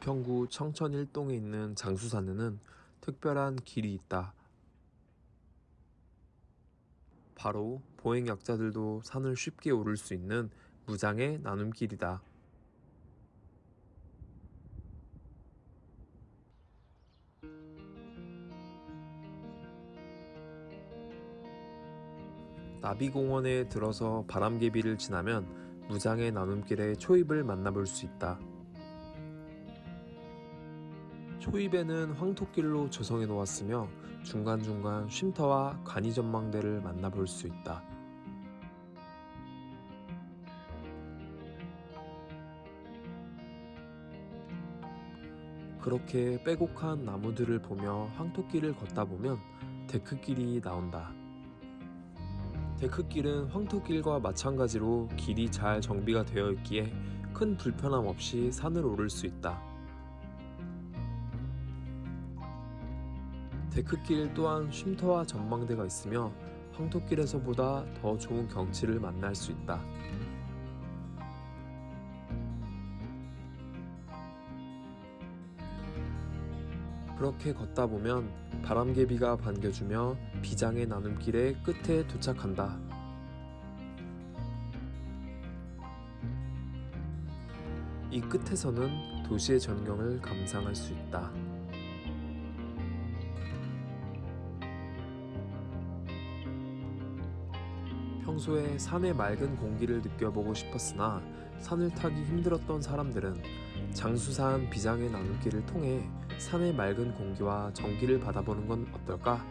은평구 청천 1동에 있는 장수산에는 특별한 길이 있다. 바로 보행약자들도 산을 쉽게 오를 수 있는 무장의 나눔길이다. 나비공원에 들어서 바람개비를 지나면 무장의 나눔길의 초입을 만나볼 수 있다. 초입에는 황토길로 조성해 놓았으며 중간중간 쉼터와 간이 전망대를 만나볼 수 있다. 그렇게 빼곡한 나무들을 보며 황토길을 걷다 보면 데크길이 나온다. 데크길은 황토길과 마찬가지로 길이 잘 정비가 되어 있기에 큰 불편함 없이 산을 오를 수 있다. 데크길 또한 쉼터와 전망대가 있으며 황토길에서보다 더 좋은 경치를 만날 수 있다. 그렇게 걷다 보면 바람개비가 반겨주며 비장의 나눔길의 끝에 도착한다. 이 끝에서는 도시의 전경을 감상할 수 있다. 평소에 산의 맑은 공기를 느껴보고 싶었으나 산을 타기 힘들었던 사람들은 장수산 비장의 나눔길을 통해 산의 맑은 공기와 전기를 받아보는 건 어떨까?